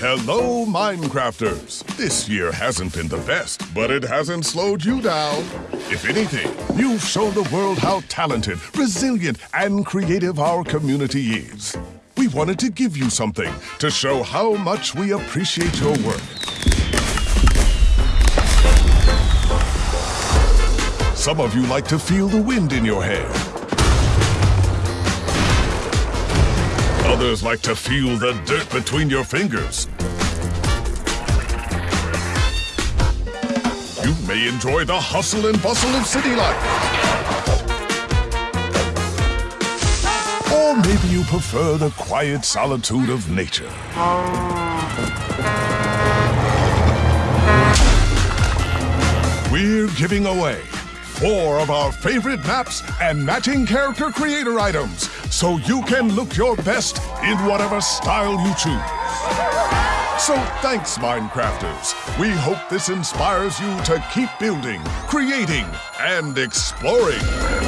Hello, Minecrafters! This year hasn't been the best, but it hasn't slowed you down. If anything, you've shown the world how talented, resilient, and creative our community is. We wanted to give you something to show how much we appreciate your work. Some of you like to feel the wind in your hair. Others like to feel the dirt between your fingers. You may enjoy the hustle and bustle of city life. Or maybe you prefer the quiet solitude of nature. We're giving away four of our favorite maps and matching character creator items so you can look your best in whatever style you choose. So thanks, Minecrafters. We hope this inspires you to keep building, creating, and exploring.